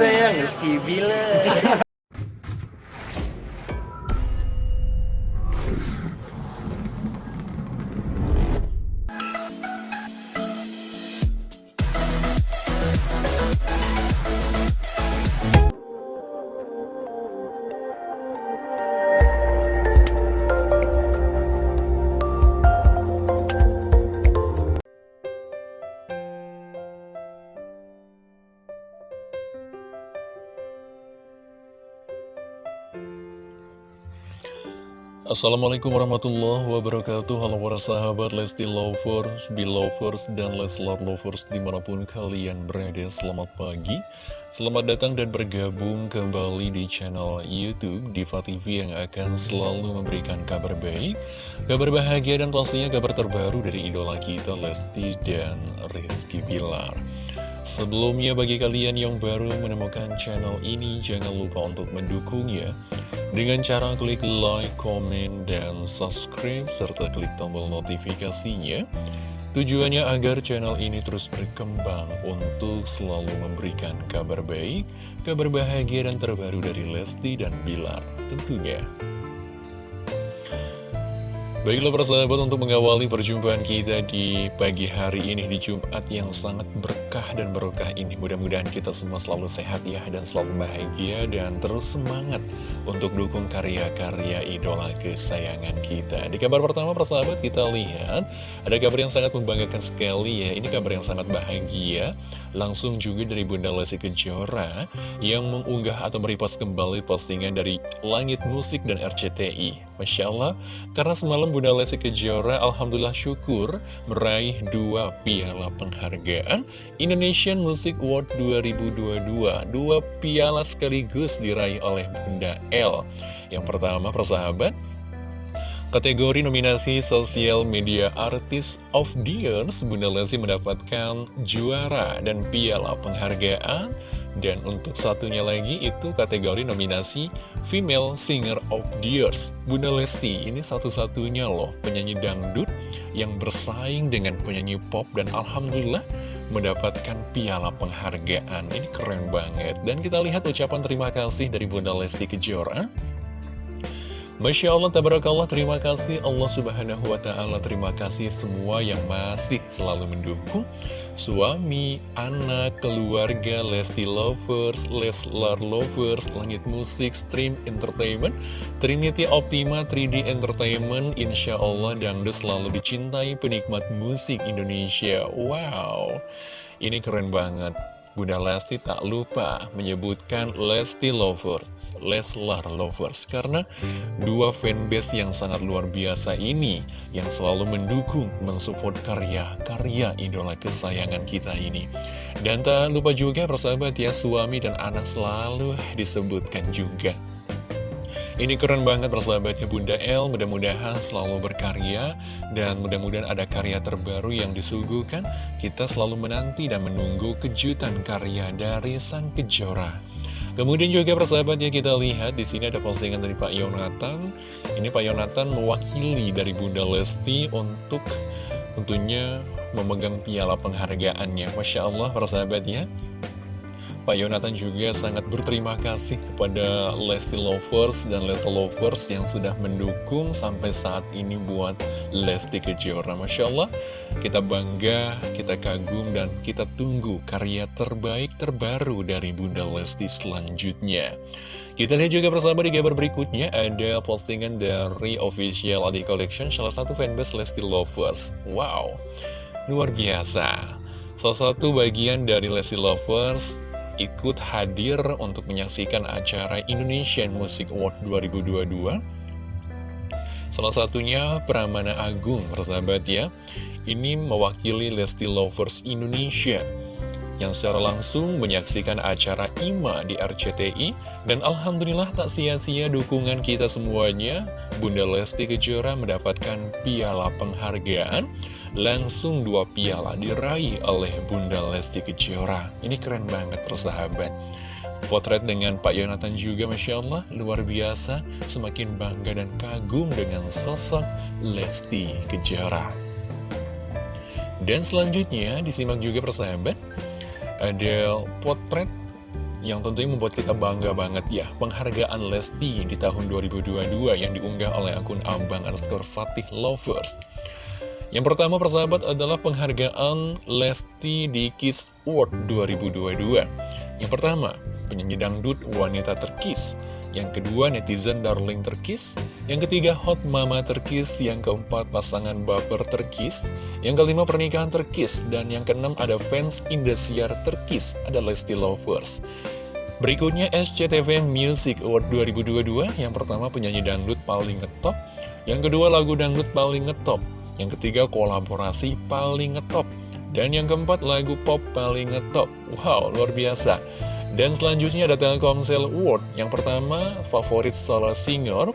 sayang Rizky Bilar Assalamualaikum warahmatullahi wabarakatuh. Halo para sahabat Lesti Lovers, Belovers, dan Leslar Lovers di mana pun kalian berada. Selamat pagi. Selamat datang dan bergabung kembali di channel Youtube Diva TV yang akan selalu memberikan kabar baik Kabar bahagia dan pastinya kabar terbaru dari idola kita Lesti dan Rizky Bilar Sebelumnya bagi kalian yang baru menemukan channel ini Jangan lupa untuk mendukungnya dengan cara klik like, komen, dan subscribe, serta klik tombol notifikasinya. Tujuannya agar channel ini terus berkembang untuk selalu memberikan kabar baik, kabar bahagia dan terbaru dari Lesti dan Bilar tentunya. Baiklah persahabat untuk mengawali perjumpaan kita di pagi hari ini di Jumat yang sangat berkah dan berkah ini Mudah-mudahan kita semua selalu sehat ya dan selalu bahagia dan terus semangat untuk dukung karya-karya idola kesayangan kita. Di kabar pertama persahabat kita lihat ada kabar yang sangat membanggakan sekali ya. Ini kabar yang sangat bahagia Langsung juga dari Bunda Lesti Kejora yang mengunggah atau merepost kembali postingan dari Langit Musik dan RCTI Masya Allah, karena semalam Bunda Lesti Kejora Alhamdulillah syukur meraih dua piala penghargaan Indonesian Music Award 2022 Dua piala sekaligus diraih oleh Bunda L. Yang pertama persahabat Kategori nominasi Social Media Artist of the Year, Bunda Lesti mendapatkan juara dan piala penghargaan dan untuk satunya lagi itu kategori nominasi Female Singer of the Years Bunda Lesti. Ini satu-satunya loh penyanyi dangdut yang bersaing dengan penyanyi pop Dan Alhamdulillah mendapatkan piala penghargaan. Ini keren banget. Dan kita lihat ucapan terima kasih dari Bunda Lesti Kejora Masya Allah, tabarakallah, terima kasih. Allah subhanahu wa ta'ala Terima kasih semua yang masih selalu mendukung Suami, anak, keluarga, Lesti Lovers, Leslar Lovers, Langit Musik, Stream Entertainment Trinity Optima 3D Entertainment. Insya Allah Dangdut selalu dicintai penikmat musik Indonesia. Wow, ini keren banget Bunda Lesti tak lupa menyebutkan Lesti Lovers, Leslar Lovers Karena dua fanbase yang sangat luar biasa ini Yang selalu mendukung, mensupport karya-karya idola kesayangan kita ini. Dan tak lupa juga persahabat ya, suami dan anak selalu disebutkan juga ini keren banget persahabatnya Bunda El, mudah-mudahan selalu berkarya dan mudah-mudahan ada karya terbaru yang disuguhkan. Kita selalu menanti dan menunggu kejutan karya dari Sang Kejora. Kemudian juga persahabatnya kita lihat di sini ada postingan dari Pak Yonatan. Ini Pak Yonatan mewakili dari Bunda Lesti untuk tentunya memegang piala penghargaannya. Masya Allah persahabatnya. Pak Yonatan juga sangat berterima kasih kepada Lesti Lovers dan Lesti Lovers yang sudah mendukung sampai saat ini buat Lesti Kejora. Masya Allah, kita bangga, kita kagum, dan kita tunggu karya terbaik terbaru dari Bunda Lesti selanjutnya. Kita lihat juga bersama di gambar berikutnya ada postingan dari official Adi Collection, salah satu fanbase Lesti Lovers. Wow, luar biasa. Salah satu bagian dari Lesti Lovers ikut hadir untuk menyaksikan acara Indonesian Music Award 2022 Salah satunya Pramana Agung, persahabat ya. Ini mewakili Lesti Lovers Indonesia yang secara langsung menyaksikan acara IMA di RCTI dan Alhamdulillah tak sia-sia dukungan kita semuanya Bunda Lesti Kejora mendapatkan piala penghargaan langsung dua piala diraih oleh Bunda Lesti Kejora. Ini keren banget persahabat. Potret dengan Pak Yonatan juga Masya Allah luar biasa. Semakin bangga dan kagum dengan sosok Lesti Kejora. Dan selanjutnya disimak juga persahabat ada potret yang tentunya membuat kita bangga banget ya. Penghargaan Lesti di tahun 2022 yang diunggah oleh akun Abang underscore Fatih Lovers Yang pertama persahabat adalah penghargaan Lesti di Kiss Award 2022 Yang pertama, penyanyi dangdut wanita terkis yang kedua, netizen darling terkis. Yang ketiga, hot mama terkis. Yang keempat, pasangan baper terkis. Yang kelima, pernikahan terkis. Dan yang keenam, ada fans Indosiar terkis. Ada Lesti Lovers. Berikutnya SCTV Music Award 2022 Yang pertama penyanyi dangdut paling ngetop Yang kedua lagu dangdut paling ngetop Yang ketiga kolaborasi paling ngetop. Dan yang keempat lagu pop paling ngetop. Wow luar biasa. Dan selanjutnya ada Telkomsel Award. Yang pertama, favorit solo singer.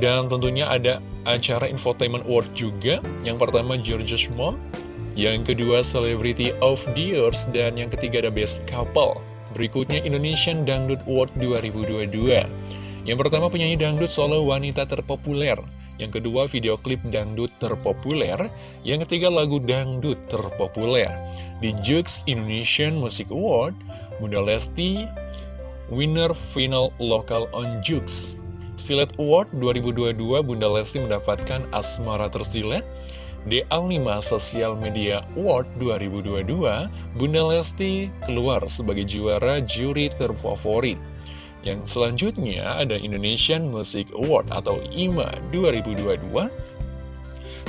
Dan tentunya ada acara Infotainment Award juga. Yang pertama, George's Mom Yang kedua, Celebrity of the Years. Dan yang ketiga ada Best Couple. Berikutnya, Indonesian Dangdut Award 2022 Yang pertama, penyanyi dangdut solo wanita terpopuler yang kedua, video klip dangdut terpopuler. Yang ketiga, lagu dangdut terpopuler. Di Jux Indonesian Music Award, Bunda Lesti, winner final lokal on Jux. Silet Award 2022, Bunda Lesti mendapatkan Asmara Tersilet. Di Alnima Social Media Award 2022, Bunda Lesti keluar sebagai juara juri terfavorit. Yang selanjutnya ada Indonesian Music Award atau IMA 2022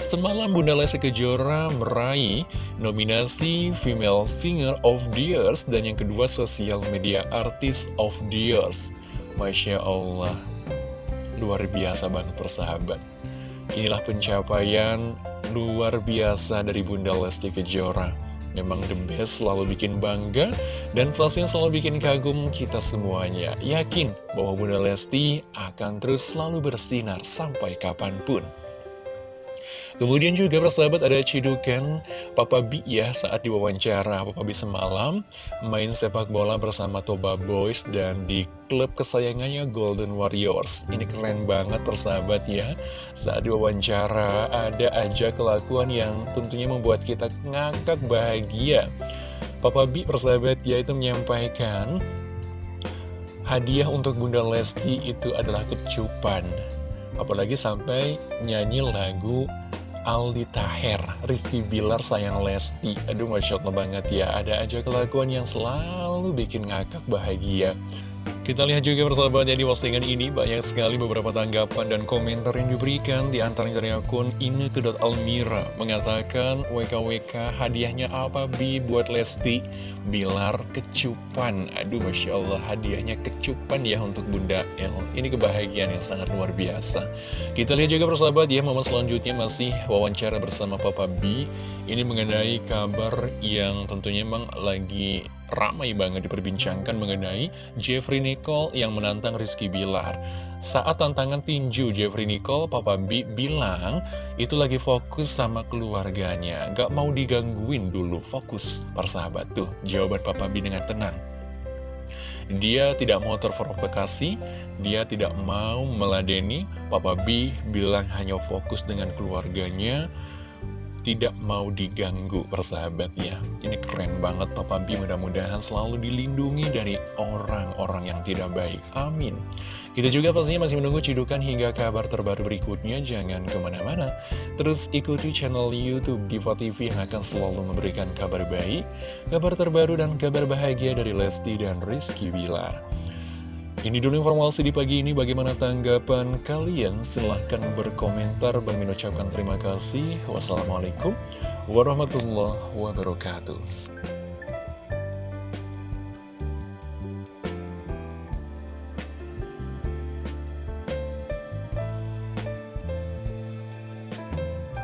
Semalam Bunda Lesti Kejora meraih nominasi Female Singer of the Year dan yang kedua Social Media Artist of the Year. Masya Allah, luar biasa banget persahabat. Inilah pencapaian luar biasa dari Bunda Lesti Kejora. Memang the best selalu bikin bangga dan pastinya selalu bikin kagum kita semuanya. Yakin bahwa Bunda Lesti akan terus selalu bersinar sampai kapan pun. Kemudian juga persahabat ada cidukan Papa B ya saat diwawancara Papa B semalam main sepak bola bersama Toba Boys dan di klub kesayangannya Golden Warriors. Ini keren banget persahabat ya. Saat diwawancara ada aja kelakuan yang tentunya membuat kita ngakak bahagia. Papa B persahabat ya itu menyampaikan hadiah untuk Bunda Lesti itu adalah kecupan. Apalagi sampai nyanyi lagu Aldi Taher, Rizky Bilar sayang Lesti. Aduh Masya Allah banget ya. Ada aja kelakuan yang selalu bikin ngakak bahagia kita lihat juga persahabat ya di postingan ini. Banyak sekali beberapa tanggapan dan komentar yang diberikan. Di antaranya dari akun Almira. Mengatakan WKWK hadiahnya apa Bi buat Lesti? Bilar kecupan. Aduh Masya Allah hadiahnya kecupan ya untuk Bunda El. Ini kebahagiaan yang sangat luar biasa. Kita lihat juga persahabat ya momen selanjutnya masih wawancara bersama Papa B ini mengenai kabar yang tentunya memang lagi ramai banget diperbincangkan mengenai Jeffrey Nicole yang menantang Rizky Bilar. Saat tantangan tinju Jeffrey Nicole, Papa B bilang itu lagi fokus sama keluarganya. Gak mau digangguin dulu, fokus persahabat tuh. Jawaban Papa B dengan tenang. Dia tidak mau terprovokasi, dia tidak mau meladeni. Papa B bilang hanya fokus dengan keluarganya, tidak mau diganggu persahabat ya Ini keren banget Papa B mudah-mudahan selalu dilindungi dari orang-orang yang tidak baik. Amin. Kita juga pastinya masih menunggu cidukan hingga kabar terbaru berikutnya. Jangan ke mana-mana. Terus ikuti channel Youtube Diva TV yang akan selalu memberikan kabar baik Kabar terbaru dan kabar bahagia dari Lesti dan Rizky Bilar ini dulu informasi di pagi ini, bagaimana tanggapan kalian? Silahkan berkomentar, Bang ucapkan terima kasih. Wassalamualaikum warahmatullahi wabarakatuh.